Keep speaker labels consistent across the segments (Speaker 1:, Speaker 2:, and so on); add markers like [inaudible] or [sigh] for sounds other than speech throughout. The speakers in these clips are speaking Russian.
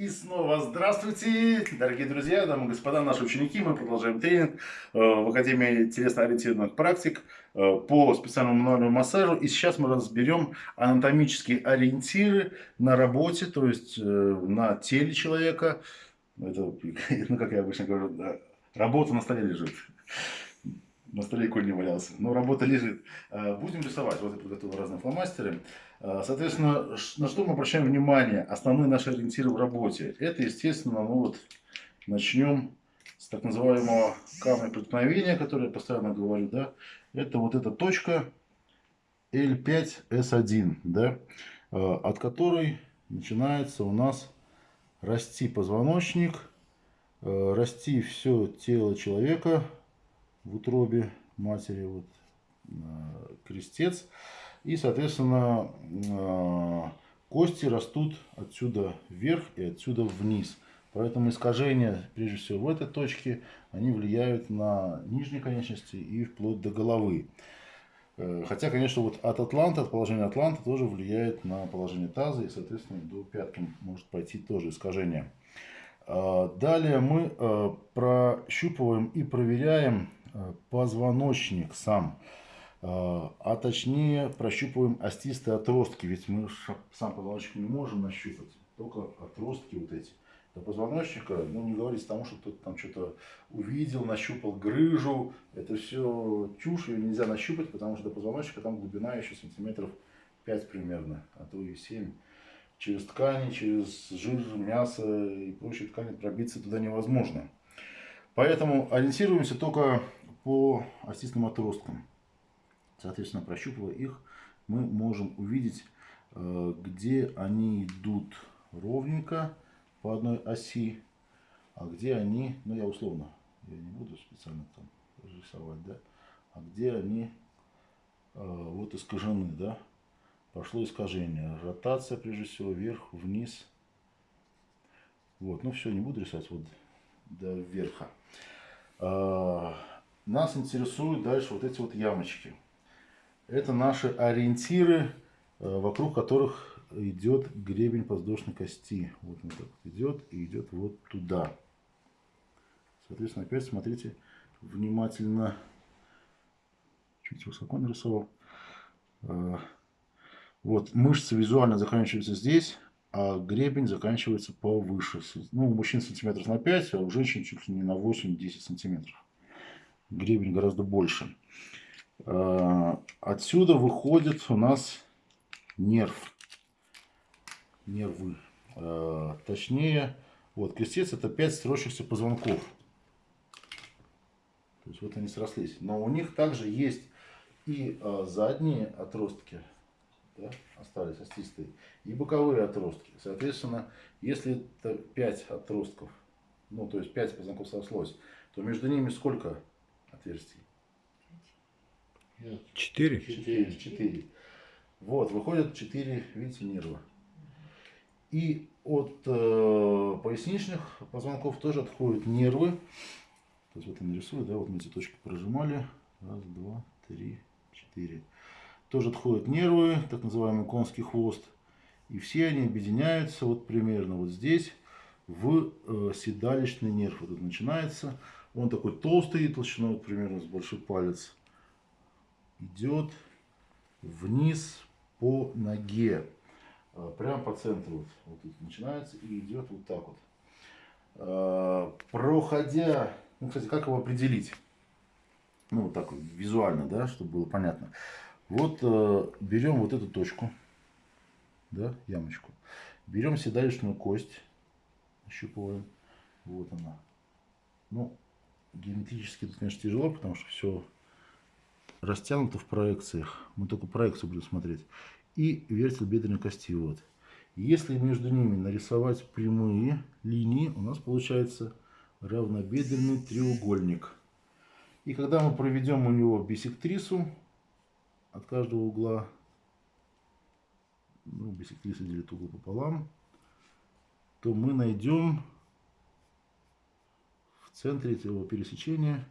Speaker 1: И снова здравствуйте, дорогие друзья, дамы и господа, наши ученики. Мы продолжаем тренинг э, в Академии телесно-ориентированных практик э, по специальному мануальному массажу. И сейчас мы разберем анатомические ориентиры на работе, то есть э, на теле человека. Это, [laughs] ну, как я обычно говорю, работа на столе лежит. На столе конь не валялся. Но работа лежит. Будем рисовать. Вот я подготовил разные фломастеры. А, соответственно, на что мы обращаем внимание? Основные наши ориентиры в работе. Это, естественно, ну вот, начнем с так называемого камня преткновения, который я постоянно говорю, да. Это вот эта точка L5S1, да, а, от которой начинается у нас расти позвоночник, а, расти все тело человека в утробе матери, вот крестец. И, соответственно, а, кости растут отсюда вверх и отсюда вниз. Поэтому искажения, прежде всего, в этой точке, они влияют на нижние конечности и вплоть до головы. Э, хотя, конечно, вот от атланта, от положения атланта тоже влияет на положение таза, и, соответственно, до пятки может пойти тоже искажение. А, далее мы э, прощупываем и проверяем э, позвоночник сам. А, точнее прощупываем остистые отростки, ведь мы сам позвоночник не можем нащупать, только отростки вот эти. До позвоночника, ну не говорить тому, что кто-то там что-то увидел, нащупал грыжу, это все чушь, ее нельзя нащупать, потому что до позвоночника там глубина еще сантиметров 5 примерно, а то и 7. Через ткани, через жир, мясо и прочие ткани пробиться туда невозможно. Поэтому ориентируемся только по остистым отросткам. Соответственно, прощупывая их, мы можем увидеть, э, где они идут ровненько по одной оси, а где они, ну я условно, я не буду специально там рисовать, да, а где они э, вот искажены, да, пошло искажение, ротация прежде всего вверх, вниз, вот, ну все, не буду рисовать вот до верха. Э, нас интересуют дальше вот эти вот ямочки. Это наши ориентиры, э, вокруг которых идет гребень подвздошной кости. Вот он так идет и идет вот туда. Соответственно, опять смотрите внимательно. Чуть высоко нарисовал. Э, вот мышцы визуально заканчиваются здесь, а гребень заканчивается повыше. Ну, у мужчин сантиметров на 5, а у женщин чуть ли не на 8-10 сантиметров. Гребень гораздо больше. Э, отсюда выходит у нас нерв. Нервы. Э, точнее, вот крестец это 5 строящихся позвонков. То есть вот они срослись. Но у них также есть и э, задние отростки, да, остались остистые, и боковые отростки. Соответственно, если это 5 отростков, ну то есть 5 позвонков срослось, то между ними сколько отверстий?
Speaker 2: Четыре?
Speaker 1: Четыре. Четыре. Вот, выходят четыре, видите, нерва. И от э, поясничных позвонков тоже отходят нервы. То есть вот я нарисую, да, вот мы эти точки прожимали. Раз, два, три, четыре. Тоже отходят нервы, так называемый конский хвост. И все они объединяются вот примерно вот здесь в э, седалищный нерв. Вот тут начинается. Он такой толстый, толщиной вот примерно с большой палец идет вниз по ноге. А, прямо по центру. Вот, вот тут начинается и идет вот так вот. А, проходя, ну, кстати, как его определить? Ну, вот так визуально, да, чтобы было понятно. Вот э, берем вот эту точку, да, ямочку. Берем седалищную кость, ощупываем. Вот она. Ну, геометрически тут, конечно, тяжело, потому что все растянуто в проекциях. Мы только проекцию будем смотреть. И вертел бедренной кости. Вот. Если между ними нарисовать прямые линии, у нас получается равнобедренный треугольник. И когда мы проведем у него бисектрису от каждого угла, ну, бисектриса делит угол пополам, то мы найдем в центре этого пересечения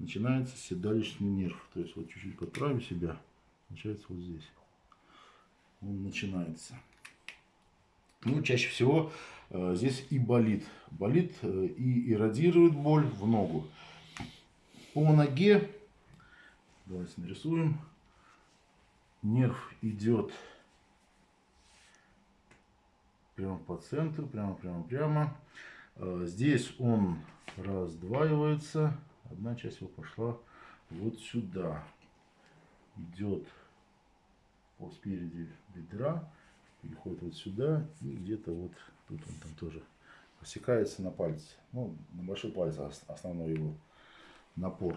Speaker 1: начинается седалищный нерв. То есть вот чуть-чуть подправим себя, начинается вот здесь. Он начинается. Ну, чаще всего э, здесь и болит. Болит э, и иррадирует боль в ногу. По ноге, давайте нарисуем, нерв идет прямо по центру, прямо, прямо, прямо. Э, здесь он раздваивается. Одна часть его пошла вот сюда. Идет по спереди бедра, переходит вот сюда и где-то вот тут он там тоже посекается на пальце. Ну, на большой палец основной его напор.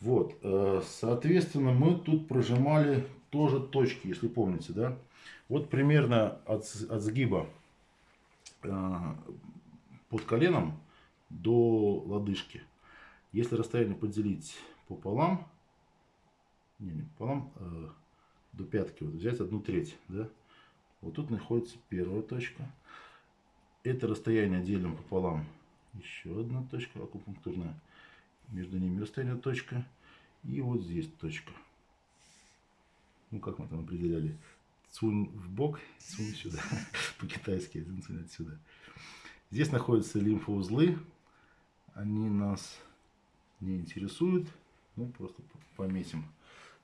Speaker 1: Вот, э, соответственно, мы тут прожимали тоже точки, если помните, да? Вот примерно от, от сгиба э, под коленом до лодыжки. Если расстояние поделить пополам, не, не пополам, э, до пятки, вот взять одну треть, да? Вот тут находится первая точка. Это расстояние делим пополам. Еще одна точка акупунктурная. Между ними расстояние точка. И вот здесь точка. Ну, как мы там определяли? Цунь в бок, цунь сюда. [laughs] По-китайски, цунь отсюда. Здесь находятся лимфоузлы. Они нас не интересуют. Ну, просто пометим.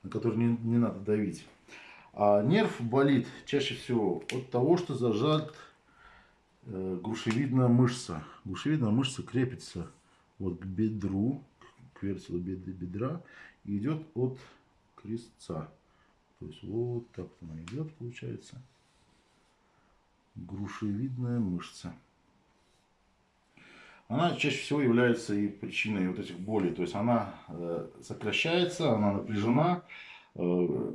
Speaker 1: На которые не, не надо давить. А нерв болит чаще всего от того, что зажат э, грушевидная мышца. Грушевидная мышца крепится вот к бедру, к вертелу бедра и идет от крестца. То есть вот так она идет, получается. Грушевидная мышца. Она чаще всего является и причиной вот этих болей. То есть она э, сокращается, она напряжена, э,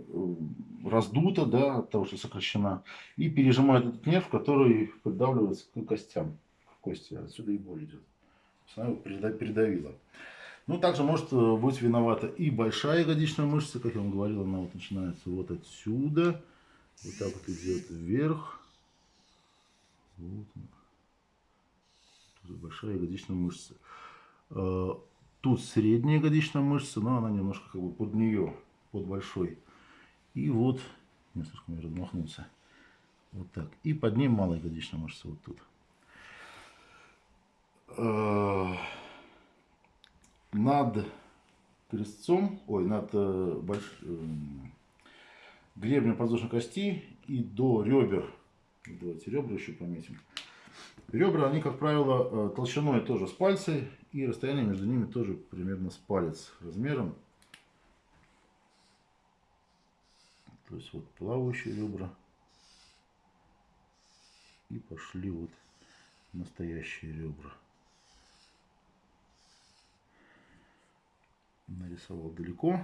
Speaker 1: раздута, да, от того, что сокращена, и пережимает этот нерв, который придавливается к костям, к кости. Отсюда и боль идет. Она его передавила. Ну, также может э, быть виновата и большая ягодичная мышца, как я вам говорил, она вот начинается вот отсюда, вот так вот идет вверх. Вот Тут большая ягодичная мышца. Э, тут средняя ягодичная мышца, но она немножко как бы под нее, под большой. И вот, не слишком я размахнулся, вот так. И под ним малая ягодичная мышца вот тут. Э, над крестцом, ой, над э, больш... гребнем подвздошной кости и до ребер, давайте ребра еще пометим. Ребра, они, как правило, э, толщиной тоже с пальцы, и расстояние между ними тоже примерно с палец размером. То есть вот плавающие ребра. И пошли вот настоящие ребра. нарисовал далеко,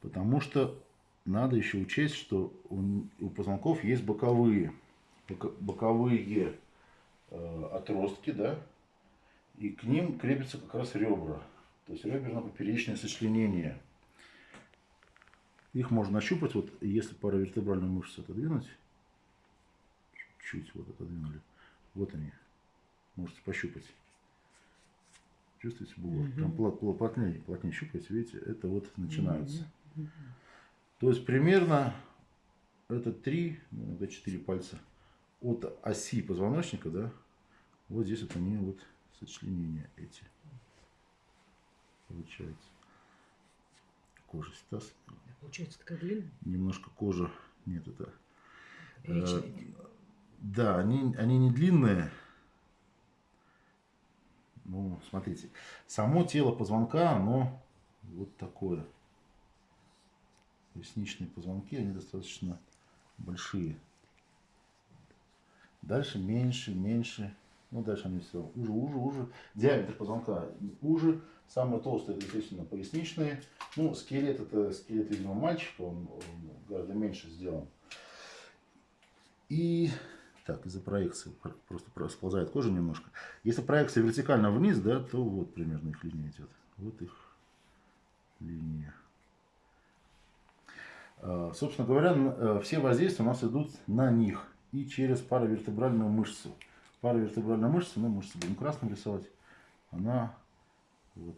Speaker 1: потому что надо еще учесть, что у, позвонков есть боковые, боковые отростки, да, и к ним крепятся как раз ребра, то есть реберно-поперечное сочленение. Их можно ощупать, вот если паравертебральную мышцу отодвинуть, чуть вот отодвинули, вот они, можете пощупать. Чувствуете бугор? Угу. Прям плотнее, плотнее щупаете, видите, это вот начинается. Угу. То есть примерно это 3, иногда 4 пальца от оси позвоночника, да, вот здесь вот они вот сочленения эти. Получается. Кожа стас.
Speaker 2: Получается такая длинная?
Speaker 1: Немножко кожа. Нет, это... Э, да, они, они не длинные, ну, смотрите, само тело позвонка, оно вот такое. Ресничные позвонки, они достаточно большие. Дальше меньше, меньше. Ну, дальше они все уже, уже, уже. Диаметр позвонка уже. Самые толстые, это, естественно, поясничные. Ну, скелет, это скелет, видимо, мальчика, он, он гораздо меньше сделан. И так, из-за проекции просто сползает кожа немножко. Если проекция вертикально вниз, да, то вот примерно их линия идет. Вот их линия. А, собственно говоря, э, все воздействия у нас идут на них и через паравертебральную мышцу. Паравертебральная мышца, ну, мышцу будем красным рисовать, она вот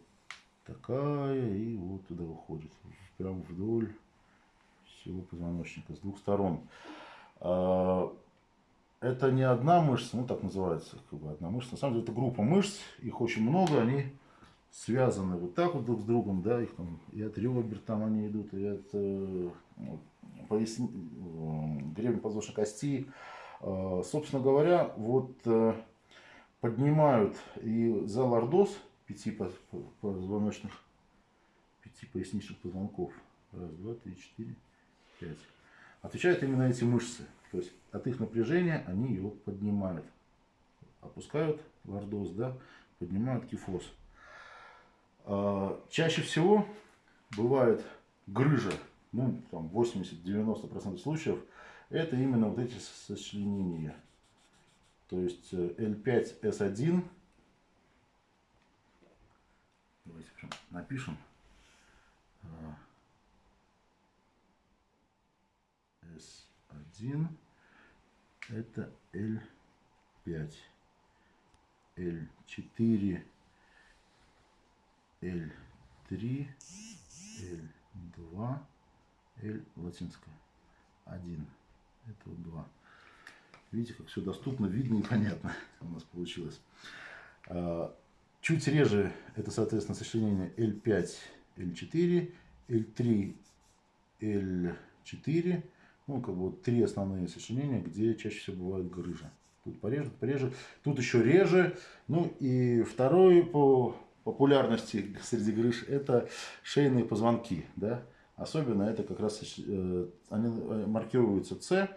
Speaker 1: такая и вот туда выходит. Прямо вдоль всего позвоночника с двух сторон. А, это не одна мышца, ну так называется, как бы одна мышца. На самом деле это группа мышц, их очень много, они связаны вот так вот друг с другом, да, их там и от ребер там они идут, и от э, поясни, э, подвздошной кости. Э, собственно говоря, вот э, поднимают и за лордоз пяти позвоночных, пяти поясничных позвонков. Раз, два, три, четыре, пять. Отвечают именно эти мышцы. То есть от их напряжения они его поднимают. Опускают лордоз, да, поднимают кифоз. А, чаще всего бывает грыжа, ну, там 80-90% случаев, это именно вот эти сочленения. То есть L5S1, э, давайте напишем, S1, это L5, L4, L3, L2, L латинская. 1. Это вот 2. Видите, как все доступно, видно и понятно [laughs] у нас получилось. А, чуть реже это, соответственно, сочленение L5, L4, L3, L4. Ну, как бы вот три основные сочленения, где чаще всего бывает грыжа. Тут пореже, пореже. Тут еще реже. Ну и второй по популярности среди грыж это шейные позвонки. Да? Особенно это как раз э, они э, маркируются С,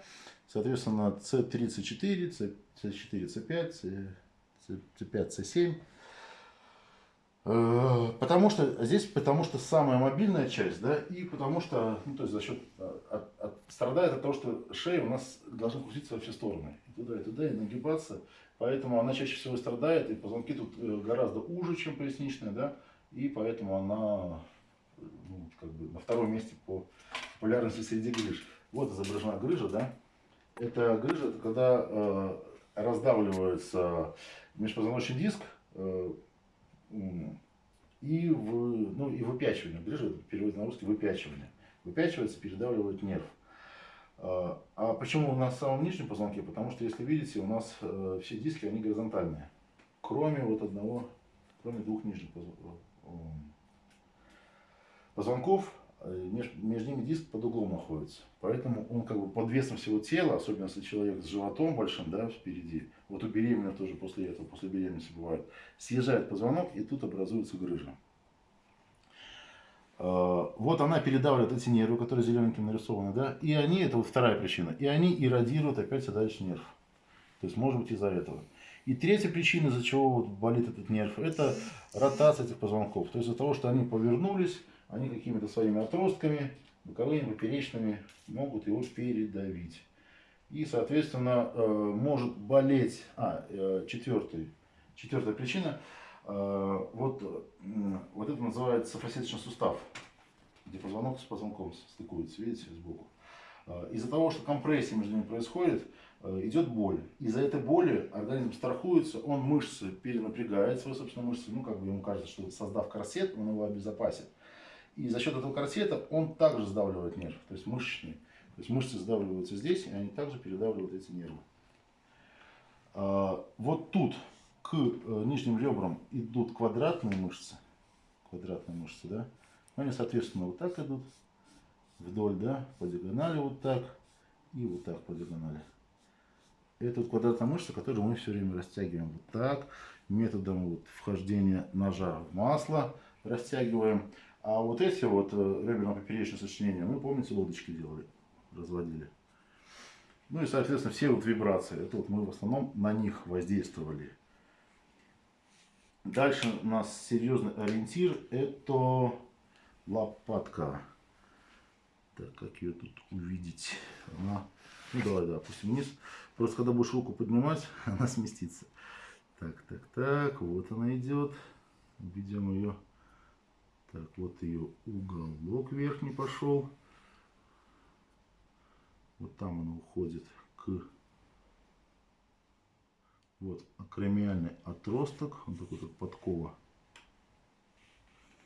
Speaker 1: соответственно С34, С4, С5, С5, С7. Потому что здесь, потому что самая мобильная часть, да, и потому что, ну, то есть за счет, от, от, страдает от того, что шея у нас должна крутиться во все стороны, и туда, и туда, и нагибаться, Поэтому она чаще всего страдает, и позвонки тут э, гораздо уже, чем поясничная, да, и поэтому она ну, как бы на втором месте по популярности среди грыж. Вот изображена грыжа, да. Это грыжа, это когда э, раздавливается межпозвоночный диск э, и, в, ну, и выпячивание. Грыжа, переводится на русский, выпячивание. Выпячивается, передавливает нерв. А, почему в самом нижнем позвонке? Потому что, если видите, у нас э, все диски, они горизонтальные. Кроме вот одного, кроме двух нижних э, позвонков, э, между ними диск под углом находится. Поэтому он как бы под весом всего тела, особенно если человек с животом большим, да, впереди, вот у беременных тоже после этого, после беременности бывает, съезжает позвонок и тут образуется грыжа. Э, вот она передавливает эти нервы, которые зелененьким нарисованы, да, и они, это вот вторая причина, и они иррадируют опять сюда дальше нерв. То есть, может быть, из-за этого. И третья причина, из-за чего вот болит этот нерв, это ротация этих позвонков. То есть, из-за того, что они повернулись, они какими-то своими отростками, боковыми, поперечными, могут его передавить. И, соответственно, э, может болеть, а, э, четвертый, четвертая причина – вот, вот это называется фасеточный сустав, где позвонок с позвонком стыкуется, видите, сбоку. Э, из-за того, что компрессия между ними происходит, э, идет боль. Из-за этой боли организм страхуется, он мышцы перенапрягает, свои собственные мышцы, ну, как бы ему кажется, что создав корсет, он его обезопасит. И за счет этого корсета он также сдавливает нерв, то есть мышечный. То есть мышцы сдавливаются здесь, и они также передавливают эти нервы. Вот тут к э, нижним ребрам идут квадратные мышцы, квадратные мышцы, да, они, соответственно, вот так идут вдоль, да, по диагонали вот так и вот так по диагонали. Это вот квадратная мышца, которую мы все время растягиваем вот так, методом вот вхождения ножа в масло растягиваем. А вот эти вот э, реберно-поперечные сочленения, мы, помните, лодочки делали, разводили. Ну и, соответственно, все вот вибрации, это вот мы в основном на них воздействовали. Дальше у нас серьезный ориентир. Это лопатка. Так, как ее тут увидеть? Она... Ну, давай, да, опустим вниз. Просто когда будешь руку поднимать, [laughs] она сместится. Так, так, так. Вот она идет. Ведем ее. Так, вот ее уголок верхний пошел. Вот там она уходит к вот акромиальный отросток, он такой как подкова.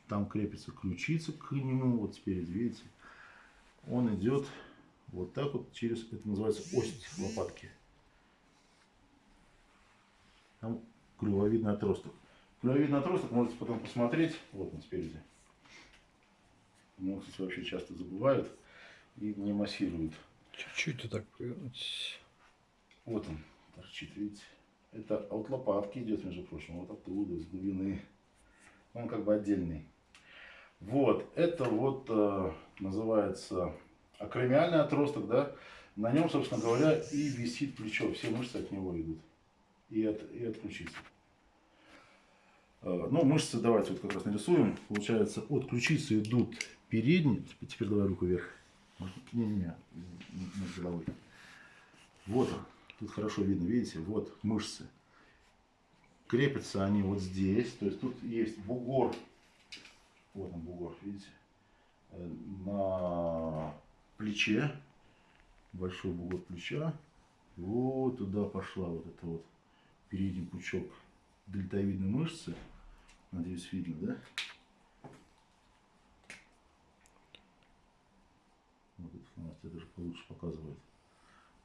Speaker 1: Там крепится ключица к нему, вот спереди, видите. Он идет вот так вот через, это называется ось лопатки. Там клювовидный отросток. Клювовидный отросток можете потом посмотреть. Вот он спереди. Ну, кстати, вообще часто забывают и не массируют.
Speaker 2: Чуть-чуть так.
Speaker 1: Вот он торчит, видите? Это от лопатки идет, между прочим, вот оттуда, из глубины. Он как бы отдельный. Вот, это вот э, называется акромиальный отросток, да. На нем, собственно говоря, и висит плечо. Все мышцы от него идут. И от, и от ключицы. Э, ну, мышцы давайте вот как раз нарисуем. Получается, от ключицы идут передние. Теперь давай руку вверх. Не-не-не, над головой. Вот он. Тут хорошо видно, видите, вот мышцы. Крепятся они вот здесь. То есть тут есть бугор. Вот он бугор, видите. Э, на плече. Большой бугор плеча. Вот туда пошла вот эта вот передний пучок дельтовидной мышцы. Надеюсь, видно, да? Вот этот фломастер даже получше показывает.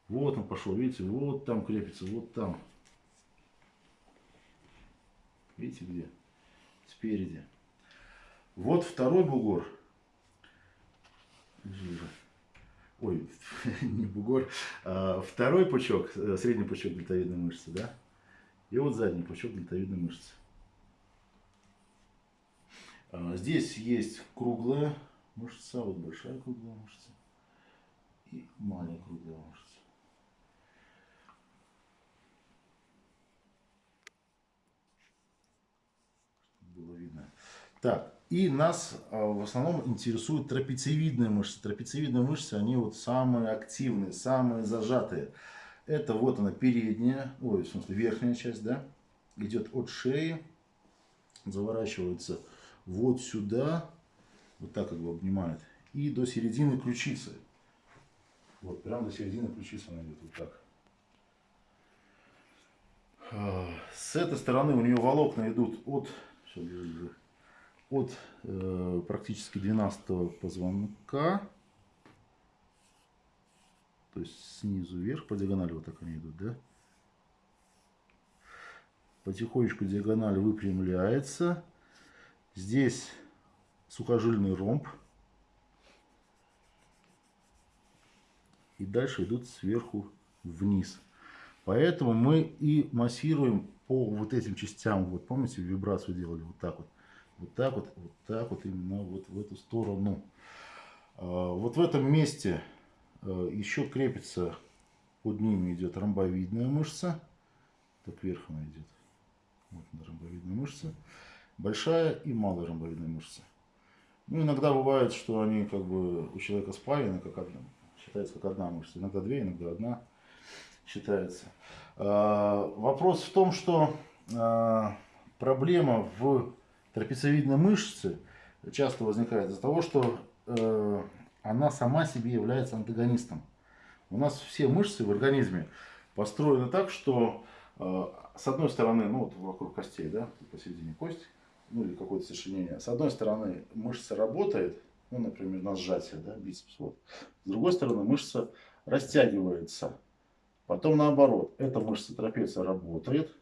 Speaker 1: Вот он пошел, видите, вот там крепится, вот там. Видите где? Спереди. Вот второй бугор. Ой, [laughs] не бугор. А второй пучок, э, средний пучок дельтовидной мышцы, да? И вот задний пучок дельтовидной мышцы. А здесь есть круглая мышца, вот большая круглая мышца и маленькая круглая мышца. было видно. Так, и нас а, в основном интересуют трапециевидные мышцы. Трапециевидные мышцы, они вот самые активные, самые зажатые. Это вот она передняя, ой, в смысле верхняя часть, да, идет от шеи, заворачивается вот сюда, вот так как бы обнимает, и до середины ключицы. Вот, прямо до середины ключицы она идет, вот так. А, с этой стороны у нее волокна идут от от э, практически 12 позвонка, то есть снизу вверх, по диагонали вот так они идут, да? Потихонечку диагональ выпрямляется. Здесь сухожильный ромб. И дальше идут сверху вниз. Поэтому мы и массируем по вот этим частям, вот помните, вибрацию делали вот так вот, вот так вот, вот так вот, именно вот в эту сторону. А, вот в этом месте а, еще крепится, под ними идет ромбовидная мышца, так вверх она идет, вот она ромбовидная мышца, большая и малая ромбовидная мышца. Ну, иногда бывает, что они как бы у человека спаяны, как одна, считается как одна мышца, иногда две, иногда одна считается. А, вопрос в том, что а, проблема в трапециевидной мышце часто возникает из-за того, что э, она сама себе является антагонистом. У нас все мышцы в организме построены так, что э, с одной стороны, ну вот вокруг костей, да, посередине кость, ну или какое-то сочленение, с одной стороны мышца работает, ну, например, на сжатие, да, бицепс, вот. С другой стороны мышца растягивается, Потом наоборот, эта мышца трапеция работает,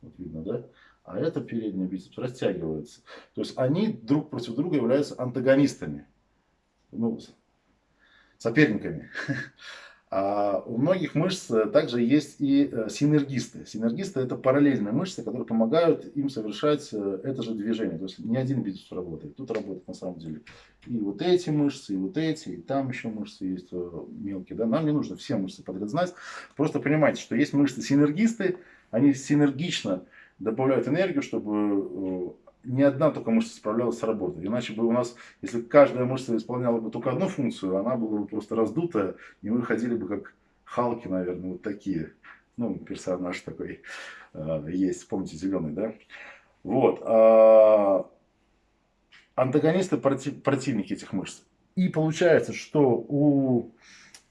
Speaker 1: вот видно, да? А эта передняя бицепс растягивается. То есть они друг против друга являются антагонистами, ну, соперниками. [laughs] А у многих мышц также есть и э, синергисты. Синергисты это параллельные мышцы, которые помогают им совершать э, это же движение. То есть не один бицепс работает, тут работает на самом деле и вот эти мышцы, и вот эти, и там еще мышцы есть э, мелкие. Да? Нам не нужно все мышцы подряд знать. Просто понимайте, что есть мышцы синергисты, они синергично добавляют энергию, чтобы ни одна только мышца справлялась с работой. Иначе бы у нас, если каждая мышца исполняла бы только одну функцию, она была бы просто раздутая, и мы ходили бы как Халки, наверное, вот такие. Ну, персонаж такой э, есть, помните, зеленый, да? Вот. Э, антагонисты против, противники этих мышц. И получается, что у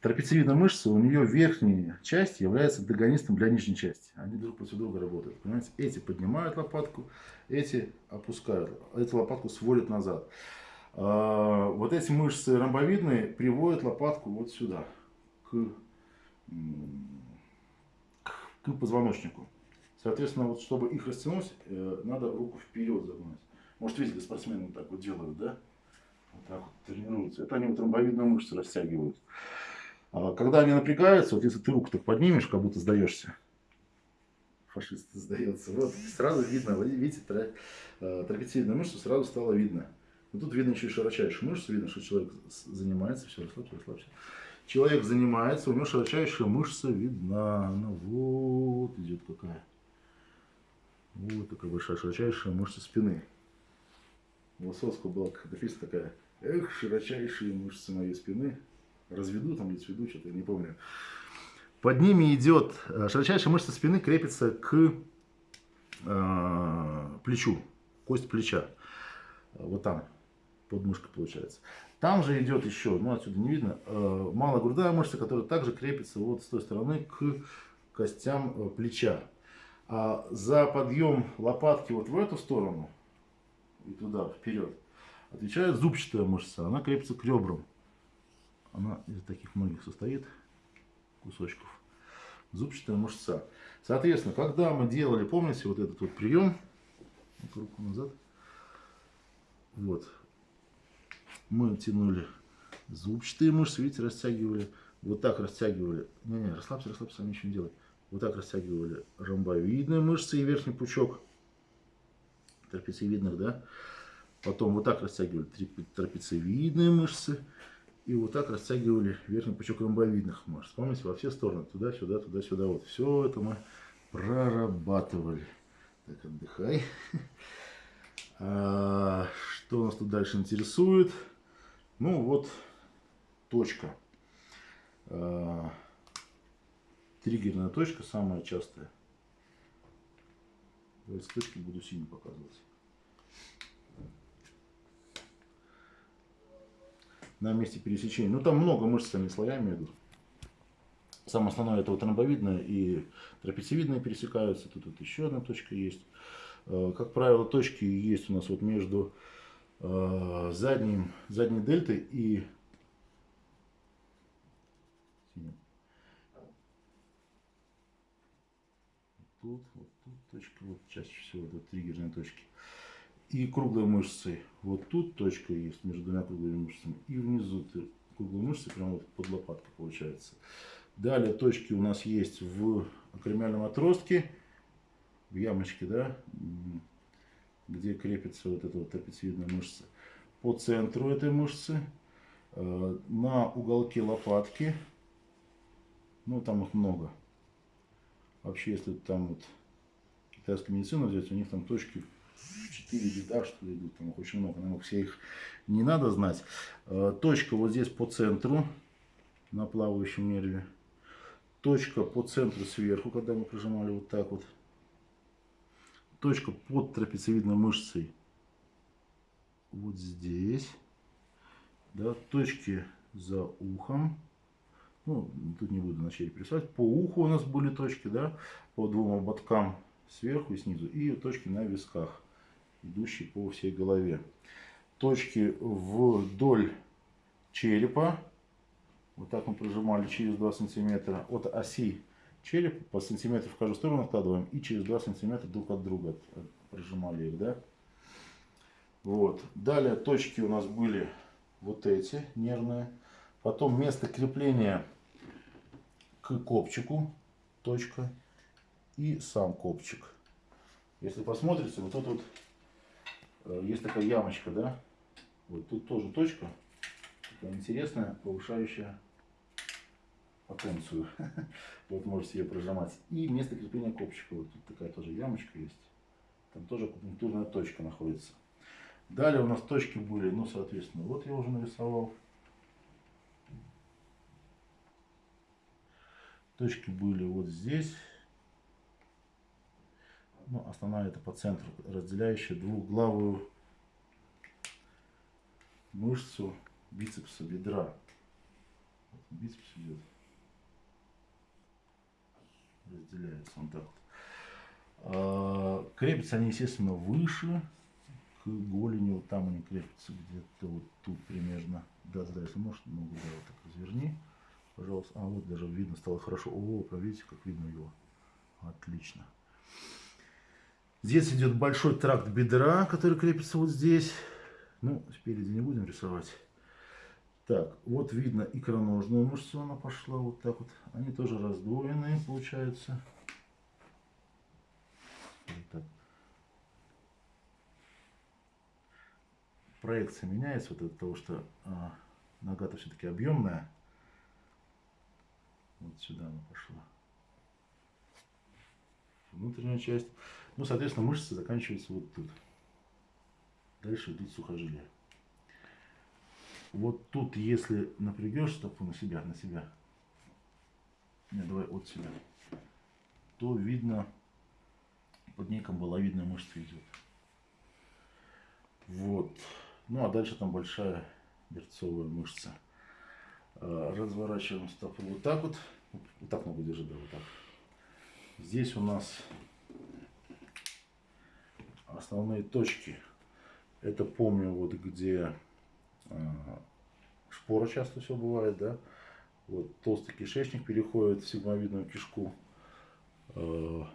Speaker 1: Трапециевидная мышца, у нее верхняя часть является антагонистом для нижней части. Они друг против друга работают. Понимаете? Эти поднимают лопатку, эти опускают. Эту лопатку сводят назад. А, вот эти мышцы ромбовидные приводят лопатку вот сюда, к, к позвоночнику. Соответственно, вот чтобы их растянуть, э, надо руку вперед загнать. Может, видели, спортсмены вот так вот делают, да? Вот так вот тренируются. Это они вот ромбовидные мышцы растягивают. А когда они напрягаются, вот если ты руку так поднимешь, как будто сдаешься, фашист сдается, вот сразу видно, видите, э, трапециевидную мышцу сразу стало видно. Но тут видно еще и широчайшую мышцу, видно, что человек занимается, все, расслабься, расслабься. Человек занимается, у него широчайшая мышца видна, она вот идет какая. Вот такая большая широчайшая мышца спины. У Высоцкого была написана такая, эх, широчайшие мышцы моей спины. Разведу там, или сведу, что-то я не помню. Под ними идет, э, широчайшая мышца спины крепится к э, плечу, кость плеча. Вот там, подмышка получается. Там же идет еще, ну отсюда не видно, э, малогрудая мышца, которая также крепится вот с той стороны к костям э, плеча. А за подъем лопатки вот в эту сторону и туда, вперед, отвечает зубчатая мышца. Она крепится к ребрам. Она из таких многих состоит кусочков. Зубчатая мышца. Соответственно, когда мы делали, помните, вот этот вот прием, руку назад, вот, мы тянули зубчатые мышцы, видите, растягивали, вот так растягивали, не-не, расслабься, расслабься, ничего не делай, вот так растягивали ромбовидные мышцы и верхний пучок трапециевидных, да, потом вот так растягивали трапециевидные мышцы, и вот так растягивали верхний пучок ромбовидных мышц. Помните, во все стороны, туда-сюда, туда-сюда, вот. Все это мы прорабатывали. Так, отдыхай. [laughs] А, что нас тут дальше интересует? Ну, вот точка. А, триггерная точка, самая частая. Давайте точки буду синий показывать. На месте пересечения. Ну, там много мышцами слоями идут. Самое основное это вот ромбовидная и трапециевидная пересекаются. Тут вот еще одна точка есть. Э, как правило, точки есть у нас вот между э, задним, задней дельтой и тут, вот тут точка, вот чаще всего это триггерные точки и круглой мышцей. Вот тут точка есть между двумя круглыми мышцами. И внизу круглые мышцы прямо вот под лопаткой получается. Далее точки у нас есть в акромиальном отростке, в ямочке, да, где крепится вот эта вот трапециевидная мышца. По центру этой мышцы, э, на уголке лопатки, ну там их много. Вообще, если там вот китайскую медицину взять, у них там точки 4 вида, что ли, идут, там их очень много, наверное, все их не надо знать. Э, точка вот здесь по центру, на плавающем нерве. Точка по центру сверху, когда мы прижимали вот так вот. Точка под трапециевидной мышцей вот здесь. Да, точки за ухом. Ну, тут не буду на черепе рисовать. По уху у нас были точки, да, по двум ободкам сверху и снизу. И точки на висках идущий по всей голове. Точки вдоль черепа. Вот так мы прожимали через 2 сантиметра от оси черепа по сантиметру в каждую сторону откладываем и через 2 сантиметра друг от друга прожимали их, да. Вот. Далее точки у нас были вот эти нервные. Потом место крепления к копчику, точка, и сам копчик. Если посмотрите, вот тут вот есть такая ямочка, да? Вот тут тоже точка. Такая интересная, повышающая потенцию. [laughs] Вот можете ее прожимать. И место крепления копчика. Вот тут такая тоже ямочка есть. Там тоже акупунктурная точка находится. Далее у нас точки были, ну, соответственно, вот я уже нарисовал. Точки были вот здесь ну, основная это по центру, разделяющая двухглавую мышцу бицепса бедра. Бицепс идет. Разделяется он так вот. А, крепятся они, естественно, выше к голени. Вот там они крепятся где-то вот тут примерно. Да, да, если можешь, ногу да, вот так разверни. Пожалуйста. А вот даже видно стало хорошо. О, видите, как видно его. Отлично. Здесь идет большой тракт бедра, который крепится вот здесь. Ну, спереди не будем рисовать. Так, вот видно икроножную мышцу, она пошла вот так вот. Они тоже раздвоенные, получаются. Вот так. Проекция меняется вот от того, что а, нога-то все-таки объемная. Вот сюда она пошла. Внутренняя часть. Ну, соответственно, мышцы заканчиваются вот тут. Дальше идут сухожилия. Вот тут, если напрягешь стопу на себя, на себя, нет, давай от себя, то видно, под ней камбаловидная мышца идет. Вот. Ну, а дальше там большая берцовая мышца. А, разворачиваем стопу вот так вот. Вот так ногу держи, да, вот так. Здесь у нас основные точки. Это помню, вот где а, шпора часто все бывает, да. Вот толстый кишечник переходит в сигмовидную кишку. А,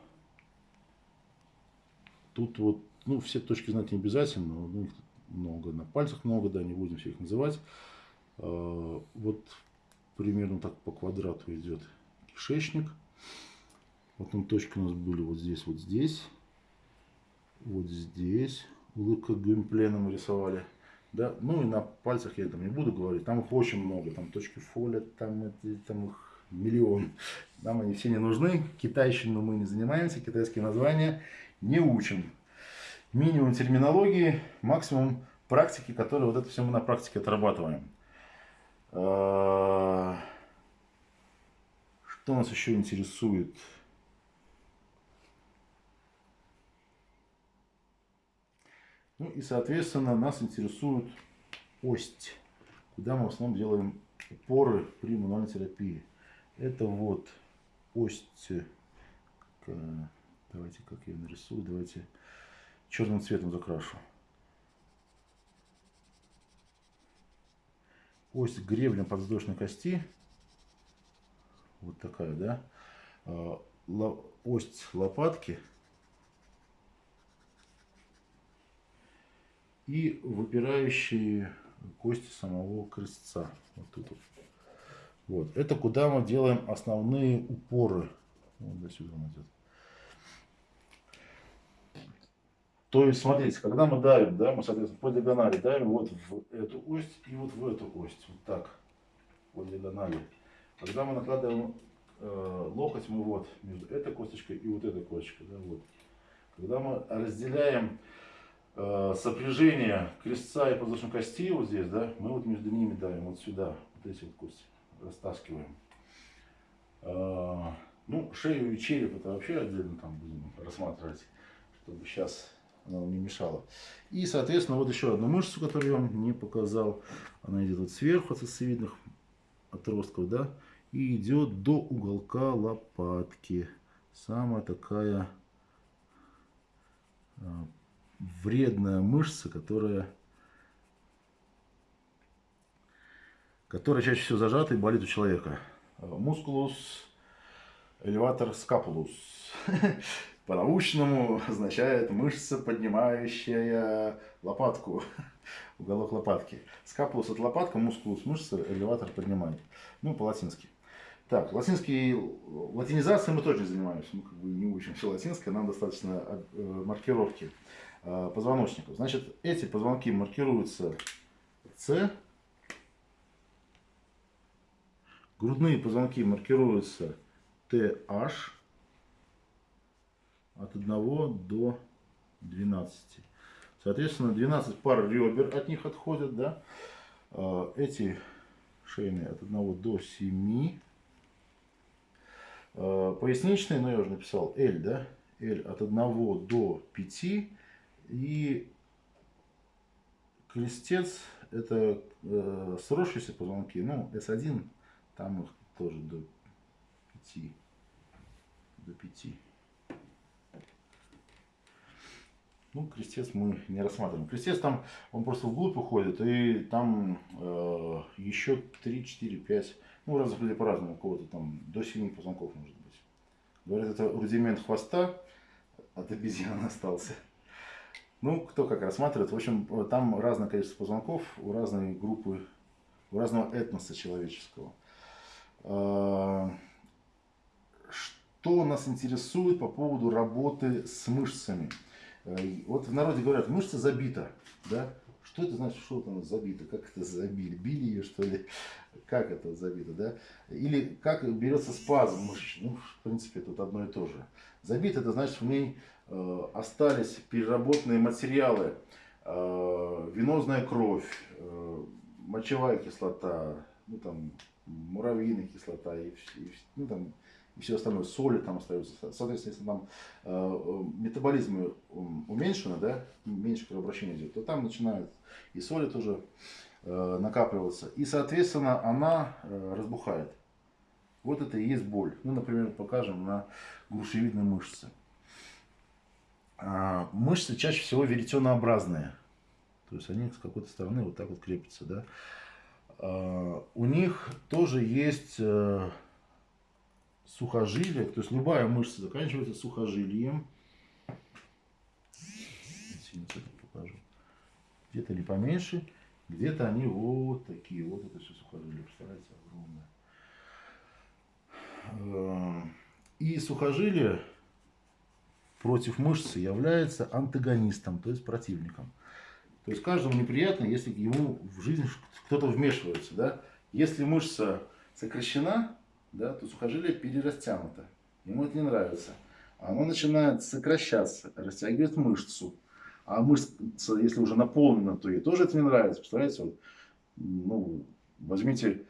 Speaker 1: тут вот, ну, все точки знать не обязательно, но их много, на пальцах много, да, не будем все их называть. А, вот примерно так по квадрату идет кишечник. Потом точки у нас были вот здесь, вот здесь, вот здесь. Улыбка Гюмплена мы рисовали. Да? Ну и на пальцах я там не буду говорить. Там их очень много. Там точки фоля, там, там их миллион. Нам они все не нужны. Китайщину мы не занимаемся. Китайские названия не учим. Минимум терминологии, максимум практики, которые вот это все мы на практике отрабатываем. А, что нас еще интересует? Ну и, соответственно, нас интересует ось, куда мы в основном делаем упоры при мануальной терапии. Это вот ось, давайте как я нарисую, давайте черным цветом закрашу. Ось гребня подвздошной кости, вот такая, да, а, ось лопатки – и выпирающие кости самого крестца. Вот тут вот. Вот. Это куда мы делаем основные упоры. Вот до сюда он идет. То есть, смотрите, когда мы давим, да, мы, соответственно, по диагонали давим вот в эту ось и вот в эту ось. Вот так. По диагонали. Когда мы накладываем э, локоть, мы вот между этой косточкой и вот этой косточкой. Да, вот. Когда мы разделяем сопряжение крестца и подвздошной кости вот здесь, да, мы вот между ними давим, вот сюда, вот эти вот кости растаскиваем. Э, ну, шею и череп это вообще отдельно там будем рассматривать, чтобы сейчас она не мешала. И, соответственно, вот еще одну мышцу, которую я вам не показал. Она идет вот сверху от сосцевидных отростков, да, и идет до уголка лопатки. Самая такая э, вредная мышца, которая, которая чаще всего зажата и болит у человека. Мускулус элеватор скапулус. [laughs] По-научному означает мышца, поднимающая лопатку, [laughs] уголок лопатки. Скапулус от лопатка, мускулус мышца, элеватор поднимает. Ну, по-латински. Так, латинский, латинизацией мы тоже не занимаемся, мы как бы не учим все латинское, нам достаточно э, маркировки. Э, позвоночников. Значит, эти позвонки маркируются С. Грудные позвонки маркируются TH от 1 до 12. Соответственно, 12 пар ребер от них отходят. Да? Э, эти шейные от 1 до 7. Э, поясничные, ну я уже написал L, да? L от 1 до 5 и крестец это э, сросшиеся позвонки, ну S1, там их тоже до 5. До 5. Ну, крестец мы не рассматриваем. Крестец там, он просто вглубь уходит, и там э, еще 3, 4, 5, ну, разных людей по-разному, у кого-то там до 7 позвонков может быть. Говорят, это рудимент хвоста, от обезьян [laughs] остался. Ну, кто как рассматривает. В общем, там разное количество позвонков у разной группы, у разного этноса человеческого. А, что нас интересует по поводу работы с мышцами? Э, вот в народе говорят, мышца забита, да? Что это значит, что там забито? Как это забили? Били ее, что ли? Как это забито, да? Или как берется спазм мышечный? Ну, в принципе, тут одно и то же. Забит, это значит, в ней э, остались переработанные материалы, э, венозная кровь, э, мочевая кислота, ну, там, муравьиная кислота и, и ну, там, и все остальное, соли там остаются. Соответственно, если там э, метаболизм уменьшено, да, меньше кровообращения идет, то там начинают и соли тоже э, накапливаться. И, соответственно, она э, разбухает. Вот это и есть боль. Ну, например, покажем на грушевидной мышце. А, мышцы чаще всего веретенообразные. То есть они с какой-то стороны вот так вот крепятся. Да? А, у них тоже есть э, сухожилие, то есть любая мышца заканчивается сухожилием. Где-то они поменьше, где-то они вот такие. Вот это все сухожилие, представляете, огромное. Э, и сухожилие против мышцы является антагонистом, то есть противником. То есть каждому неприятно, если ему в жизнь кто-то вмешивается. Да? Если мышца сокращена, да, то сухожилие перерастянуто. Ему это не нравится. Оно начинает сокращаться, растягивает мышцу. А мышца, если уже наполнена, то ей тоже это не нравится. Представляете, вот, ну, возьмите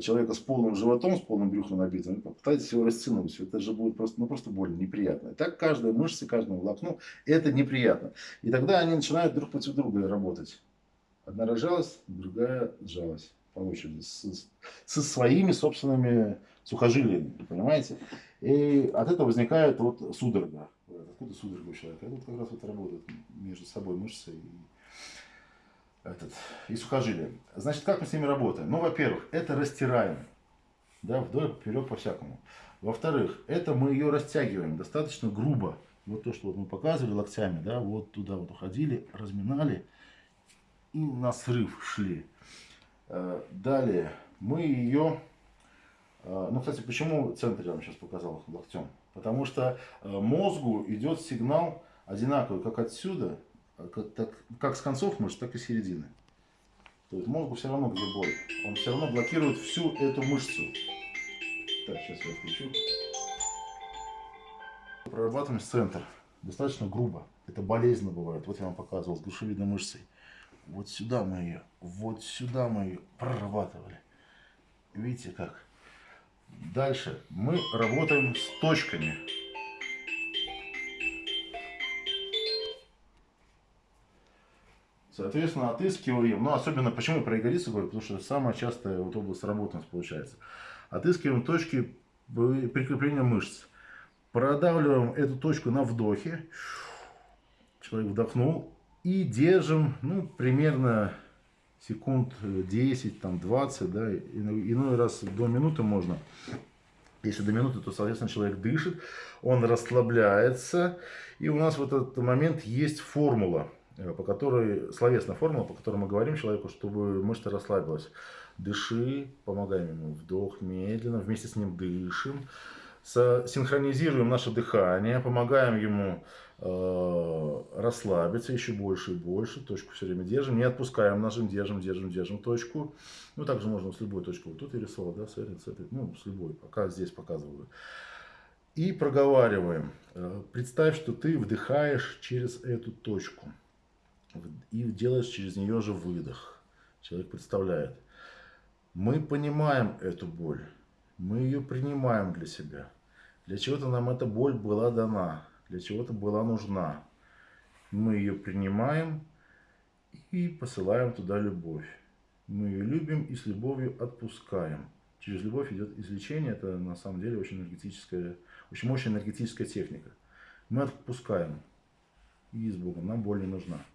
Speaker 1: человека с полным животом, с полным брюхом набитым, попытайтесь его растянуть. Это же будет просто, ну, просто больно, неприятно. И так каждая мышца, каждому волокну, это неприятно. И тогда они начинают друг против друга работать. Одна разжалась, другая сжалась по очереди, с, со своими собственными сухожилиями, понимаете? И от этого возникает вот судорога. Откуда судорога у человека? Это вот как раз вот работает между собой мышцы и, этот, и сухожилия. Значит, как мы с ними работаем? Ну, во-первых, это растираем. Да, вдоль, поперек, по-всякому. Во-вторых, это мы ее растягиваем достаточно грубо. Вот то, что вот мы показывали локтями, да, вот туда вот уходили, разминали и на срыв шли. Э, далее мы ее а, ну, кстати, почему центр я вам сейчас показал локтем? Потому что э, мозгу идет сигнал одинаковый как отсюда, как, так, как с концов мышц, так и с середины. То есть мозгу все равно где боль. Он все равно блокирует всю эту мышцу. Так, сейчас я включу. Прорабатываем центр. Достаточно грубо. Это болезненно бывает. Вот я вам показывал с грушевидной мышцей. Вот сюда мы ее, вот сюда мы ее прорабатывали. Видите как? Дальше мы работаем с точками. Соответственно, отыскиваем, ну, особенно почему про ягодицу говорю, потому что самая частая вот область работы у нас получается. Отыскиваем точки прикрепления мышц. Продавливаем эту точку на вдохе. Человек вдохнул. И держим, ну, примерно секунд 10, э, там 20, да, иной раз до минуты можно. Если до минуты, то, соответственно, человек дышит, он расслабляется. И у нас в этот момент есть формула, по которой, словесная формула, по которой мы говорим человеку, чтобы мышца расслабилась. Дыши, помогаем ему, вдох медленно, вместе с ним дышим. Синхронизируем наше дыхание, помогаем ему Э, расслабиться еще больше и больше, точку все время держим, не отпускаем, нажим, держим, держим, держим точку. Ну, также можно с любой точки, вот тут я рисовал, да, с этой, с этой, ну, с любой, пока здесь показываю. И проговариваем. Э, представь, что ты вдыхаешь через эту точку и делаешь через нее же выдох. Человек представляет. Мы понимаем эту боль, мы ее принимаем для себя. Для чего-то нам эта боль была дана для чего-то была нужна. Мы ее принимаем и посылаем туда любовь. Мы ее любим и с любовью отпускаем. Через любовь идет излечение. Это на самом деле очень энергетическая, очень мощная энергетическая техника. Мы отпускаем. И с Богом. Нам боль не нужна.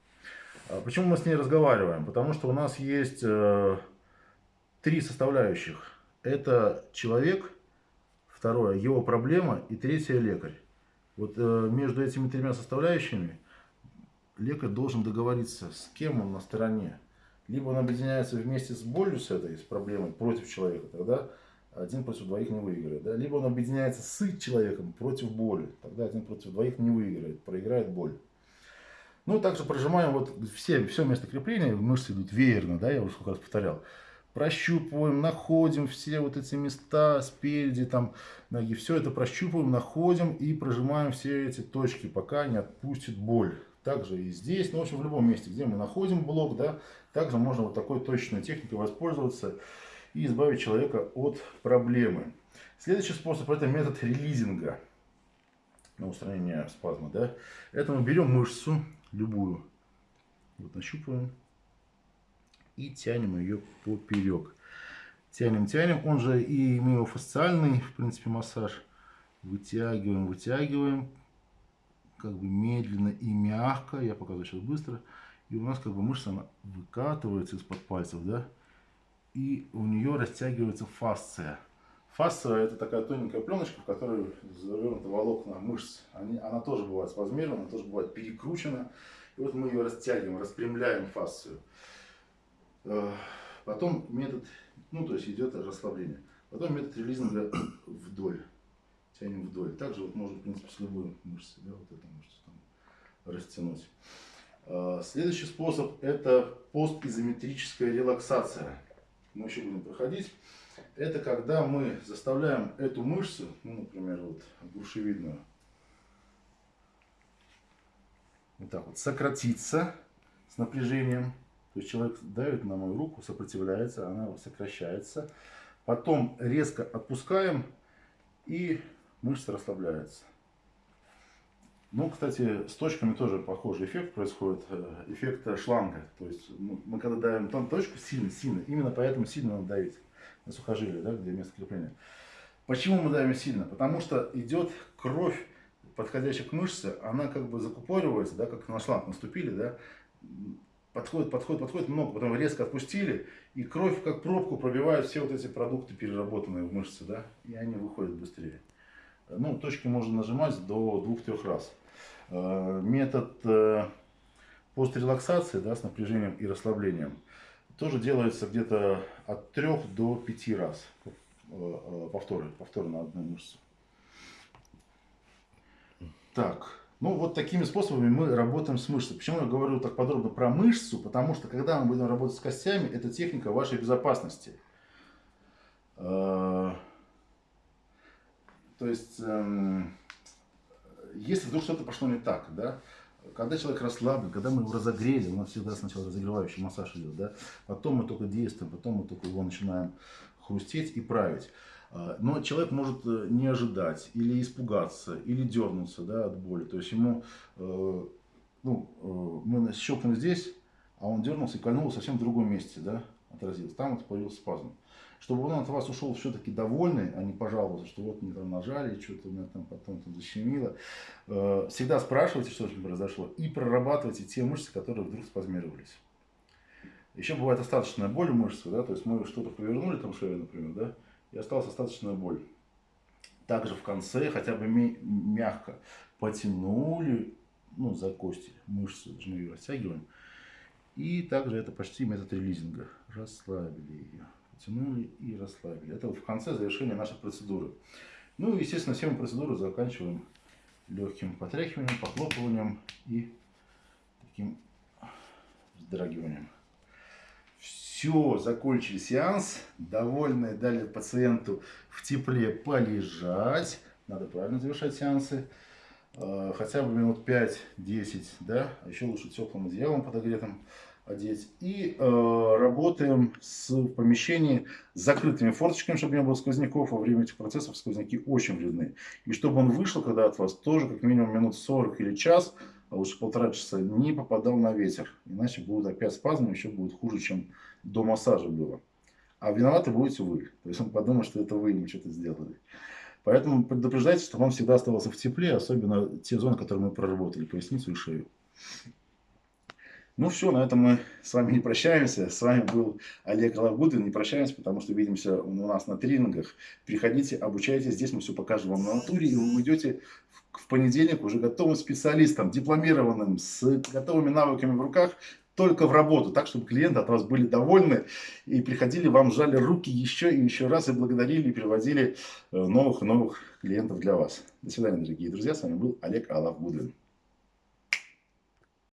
Speaker 1: А почему мы с ней разговариваем? Потому что у нас есть э, три составляющих. Это человек, второе его проблема и третье лекарь. Вот э, между этими тремя составляющими лекарь должен договориться, с кем он на стороне. Либо он объединяется вместе с болью, с этой, с проблемой против человека, тогда один против двоих не выиграет. Да? Либо он объединяется с человеком против боли, тогда один против двоих не выиграет, проиграет боль. Ну, также прожимаем вот все, все место крепления, мышцы идут веерно, да, я уже сколько раз повторял. Прощупываем, находим все вот эти места спереди, там, ноги, все это прощупываем, находим и прожимаем все эти точки, пока не отпустит боль. Также и здесь, ну, в общем, в любом месте, где мы находим блок, да, также можно вот такой точной техникой воспользоваться и избавить человека от проблемы. Следующий способ это метод релизинга на устранение спазма. Да? Это мы берем мышцу, любую, вот нащупываем и тянем ее поперек. Тянем, тянем, он же и миофасциальный, в принципе, массаж. Вытягиваем, вытягиваем, как бы медленно и мягко, я показываю сейчас быстро. И у нас как бы мышца она выкатывается из-под пальцев, да, и у нее растягивается фасция. Фасция это такая тоненькая пленочка, в которой завернуты волокна мышц. Они, она тоже бывает спазмирована, она тоже бывает перекручена. И вот мы ее растягиваем, распрямляем фасцию. Э, потом метод, ну то есть идет расслабление. Потом метод релизинга [coughs] вдоль. Тянем вдоль. Также вот можно, в принципе, с любой мышцей, да, вот эту мышцу там растянуть. Э, следующий способ это постизометрическая релаксация мы еще будем проходить, это когда мы заставляем эту мышцу, ну, например, вот грушевидную, вот так вот, сократиться с напряжением. То есть человек давит на мою руку, сопротивляется, она сокращается. Потом резко отпускаем, и мышца расслабляется. Ну, кстати, с точками тоже похожий эффект происходит, э, эффект шланга. То есть ну, мы когда давим там точку сильно-сильно, именно поэтому сильно надо давить на сухожилие, да, где место крепления. Почему мы давим сильно? Потому что идет кровь, подходящая к мышце, она как бы закупоривается, да, как на шланг наступили, да, подходит, подходит, подходит много, потом резко отпустили, и кровь как пробку пробивает все вот эти продукты, переработанные в мышце, да, и они выходят быстрее. Ну, точки можно нажимать до двух-трех раз. Э, метод э, пострелаксации да, с напряжением и расслаблением тоже делается где-то от 3 до 5 раз э, повторы, повторы на одну мышцу. Так, ну вот такими способами мы работаем с мышцей. Почему я говорю так подробно про мышцу? Потому что когда мы будем работать с костями, это техника вашей безопасности. То есть эм, если вдруг что-то пошло не так, да, когда человек расслаблен, когда мы его разогрели, у нас всегда сначала разогревающий массаж идет, да, потом мы только действуем, потом мы только его начинаем хрустеть и править. А, но человек может э, не ожидать, или испугаться, или дернуться да, от боли. То есть ему, э, ну, э, мы щелкнули здесь, а он дернулся и кольнул совсем в другом месте, да, отразился. Там вот появился спазм чтобы он от вас ушел все-таки довольный, а не пожаловался, что вот мне там нажали, что-то у меня там потом там защемило. Э, всегда спрашивайте, что ним произошло, и прорабатывайте те мышцы, которые вдруг спазмировались. Еще бывает остаточная боль в мышце, да, то есть мы что-то повернули, там шею, например, да, и осталась остаточная боль. Также в конце хотя бы мягко потянули, ну, за кости, мышцу, даже мы ее растягиваем. И также это почти метод релизинга. Расслабили ее потянули и расслабили. Это в конце завершения нашей процедуры. Ну и, естественно, все мы процедуру заканчиваем легким потряхиванием, похлопыванием и таким вздрагиванием. Все, закончили сеанс. Довольны, дали пациенту в тепле полежать. Надо правильно завершать сеансы. Э, хотя бы минут 5-10, да, а еще лучше теплым одеялом подогретым одеть. И э, работаем с, в с закрытыми форточками, чтобы не было сквозняков. Во время этих процессов сквозняки очень вредны. И чтобы он вышел, когда от вас тоже как минимум минут 40 или час, а лучше полтора часа, не попадал на ветер. Иначе будет опять спазм, еще будет хуже, чем до массажа было. А виноваты будете вы. То есть он подумает, что это вы ему что-то сделали. Поэтому предупреждайте, чтобы он всегда оставался в тепле, особенно те зоны, которые мы проработали, поясницу и шею. Ну все, на этом мы с вами не прощаемся. С вами был Олег Лавгудин. Не прощаемся, потому что увидимся у нас на тренингах. Приходите, обучайтесь. Здесь мы все покажем вам на натуре. И вы уйдете в понедельник уже готовым специалистом, дипломированным, с готовыми навыками в руках, только в работу, так, чтобы клиенты от вас были довольны и приходили, вам жали руки еще и еще раз и благодарили, и приводили э, новых и новых клиентов для вас. До свидания, дорогие друзья. С вами был Олег Алав Гудвин.